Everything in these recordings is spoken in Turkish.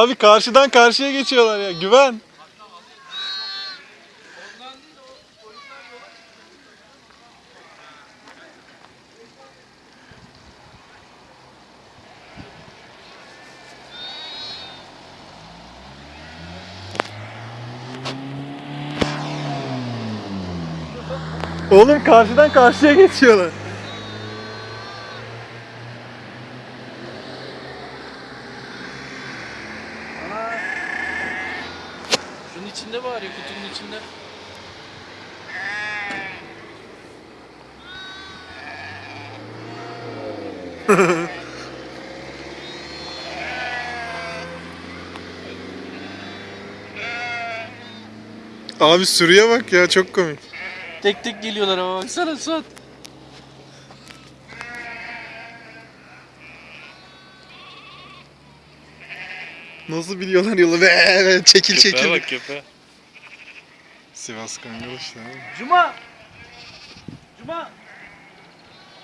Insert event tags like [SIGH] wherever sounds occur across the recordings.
Abi karşıdan karşıya geçiyorlar ya. Güven. Oğlum karşıdan karşıya geçiyorlar. İçinde var ya kutunun içinde. [LAUGHS] Abi sürüye bak ya çok komik. Tek tek geliyorlar ama baksana Suat. Nasıl biliyorlar yolu? [LAUGHS] Be, çekil çekil. bak köpeğe. Sivas Kangal işte. Cuma! Cuma!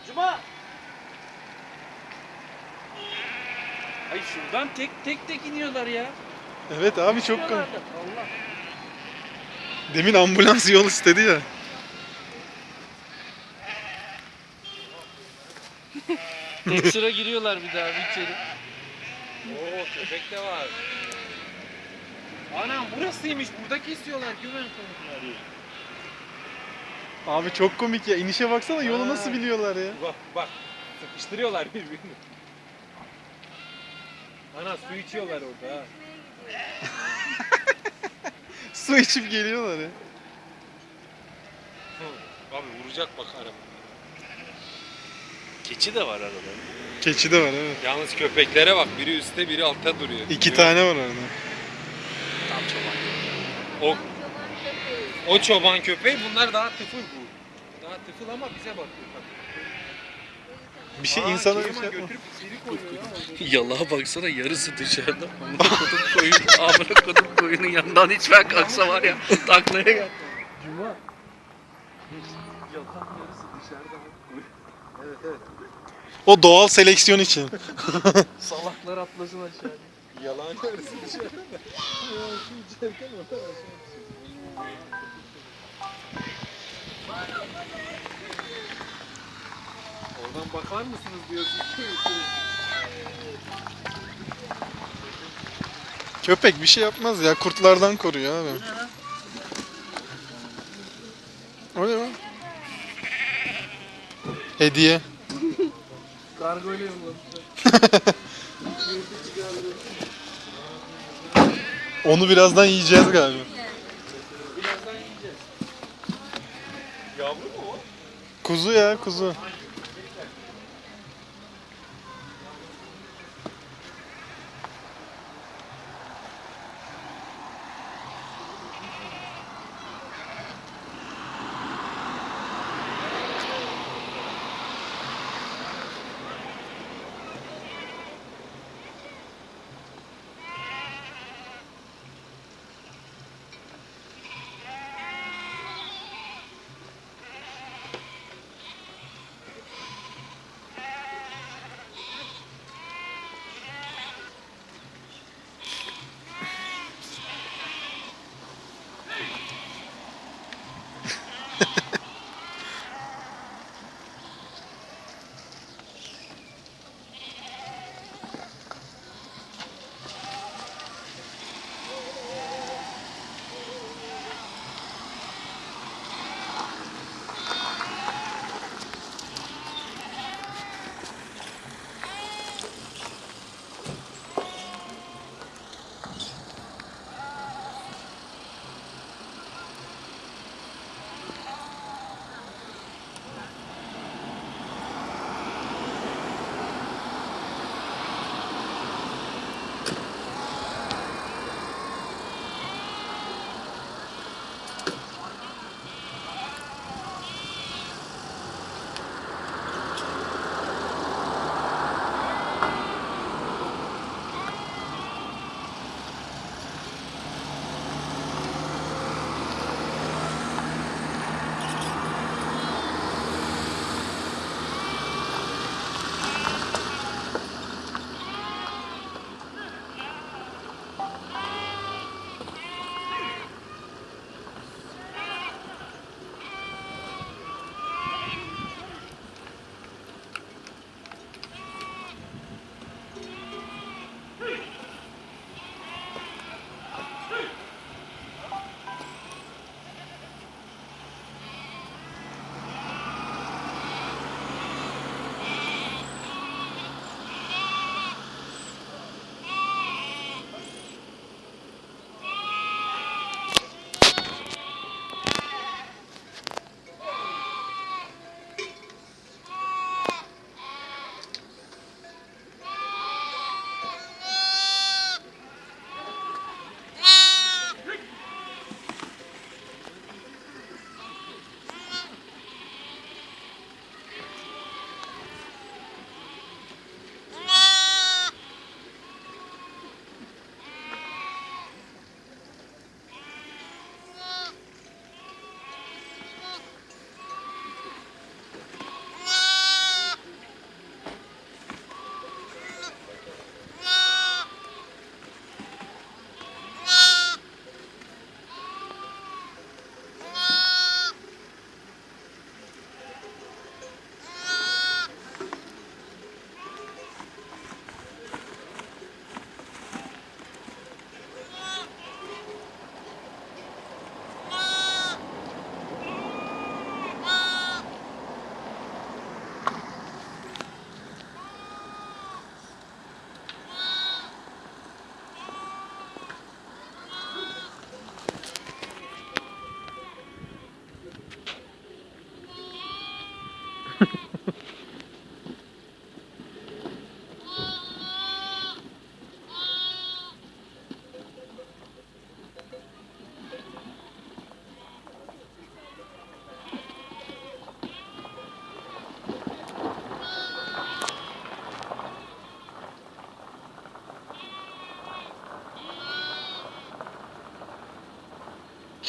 Cuma! Ay şuradan tek tek tek iniyorlar ya. Evet abi çok. Allah. Demin ambulans yol istedi ya. Tek sıra giriyorlar bir daha bir içeri. Oo köpek de var. Anam burasıymış. Buradaki istiyorlar. Güven konukları. Abi çok komik ya. İnişe baksana yolu Aa. nasıl biliyorlar ya. Bak bak. Sıkıştırıyorlar birbirini. Ana su içiyorlar orada ha. [LAUGHS] Su içip geliyorlar ya. Abi vuracak bak araba. Keçi de var arada. Keçi de var evet. Yalnız köpeklere bak. Biri üstte biri altta duruyor. İki Görüyor tane var orada. Tam çoban. O, o çoban köpeği bunlar daha tıfıl bu. Daha tıfıl ama bize bakıyor. Bak. Bir şey Aa, insana bir Keriman şey yapma. götürüp içeri koyuyor ya. Yalağa baksana yarısı dışarıda. Amına kodum koyun. Amına kodum koyunun yanından hiç ben kalksa var ya taklaya gel. Cuma. Yatan yarısı dışarıda. Evet evet. O doğal seleksiyon için. [LAUGHS] Salaklar atlasın aşağı. Yalan yarısı dışarıda oradan bakar mısınız diyorsun. Köpek bir şey yapmaz ya. Kurtlardan koruyor abi. O ne lan? Hediye. Yollamışlar. [LAUGHS] Onu birazdan yiyeceğiz galiba. Birazdan yiyeceğiz. Yavru mu o? Kuzu ya kuzu.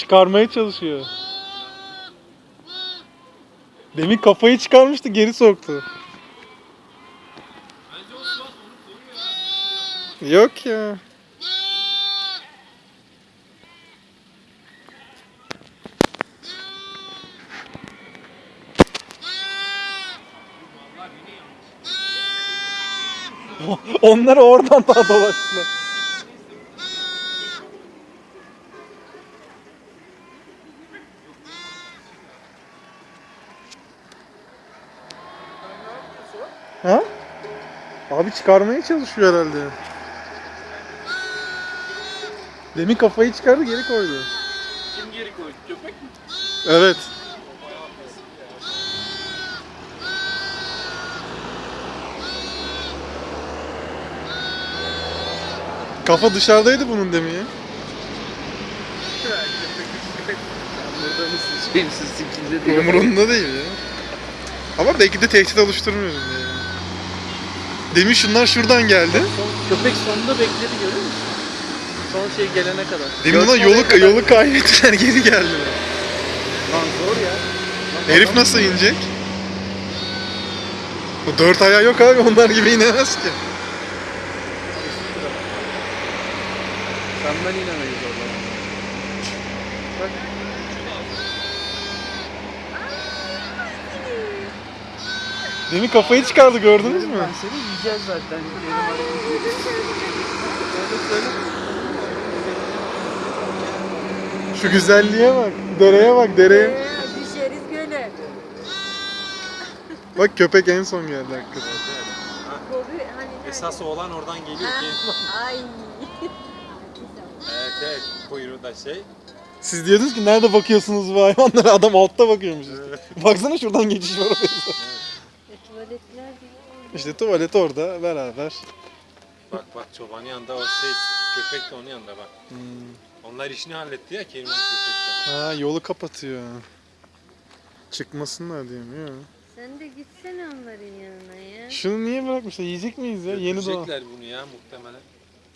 Çıkarmaya çalışıyor. Demin kafayı çıkarmıştı geri soktu. Yok ya. [LAUGHS] Onlar oradan daha dolaştılar. Abi çıkarmaya çalışıyor herhalde. Demin kafayı çıkardı geri koydu. Kim geri koydu? Köpek mi? Evet. Kafa dışarıdaydı bunun demin ya. Burada mısın? Şeyimsiz sikinde diye. Umurunda değil ya. Ama belki de tehdit oluşturmuyorum ya. Demin şunlar şuradan geldi. Son, köpek sonunda bekledi görüyor musun? Son şey gelene kadar. Demin Görsel yolu, kadar- yolu kaybettiler [LAUGHS] geri geldiler. Lan zor ya. Lan Herif nasıl inecek? O dört ayağı yok abi onlar gibi inemez ki. Senden inemeyiz orada. Bak. Demin kafayı çıkardı gördünüz mü? Ben seni yiyeceğiz zaten. Şu güzelliğe bak. Dereye bak dereye. Ee, düşeriz göle. Bak köpek en son geldi hakikaten. Hani? Esas olan oradan geliyor ki. Ay. evet evet kuyruğu da şey. Siz diyordunuz ki nerede bakıyorsunuz bu hayvanlara? Adam altta bakıyormuş işte. Baksana şuradan geçiş var oraya. Tuvaletler değil. İşte tuvalet orada beraber. Bak bak çobanın yanında o şey köpek de onun yanında bak. Hmm. Onlar işini halletti ya Keriman köpekle. Ha yolu kapatıyor. Çıkmasınlar diye mi ya? Sen de gitsene onların yanına ya. Şunu niye bırakmışlar? Yiyecek miyiz ya? Yeni doğan. Götürecekler bunu ya muhtemelen.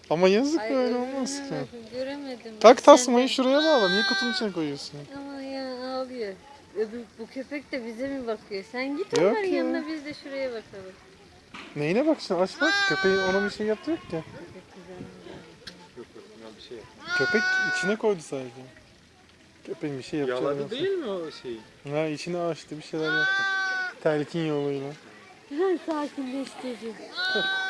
Ama yazık Ay, böyle olmaz ki. Göremedim. Tak Sen tasmayı de- şuraya bağla. Niye kutunun içine koyuyorsun? Ama ya ağlıyor. Öbür, bu köpek de bize mi bakıyor? Sen git Yok onların ya. yanına biz de şuraya bakalım. Neyine bakacaksın? Aç bak. Köpeğin ona bir şey yaptı yok ki. Yok yok buna bir şey yok. Köpek içine koydu sadece. Köpeğin bir şey yapacağı Yaladı yok. değil mi o şeyi? Ha içine açtı bir şeyler yaptı. Telkin yoluyla. Sakinleştirici. [LAUGHS]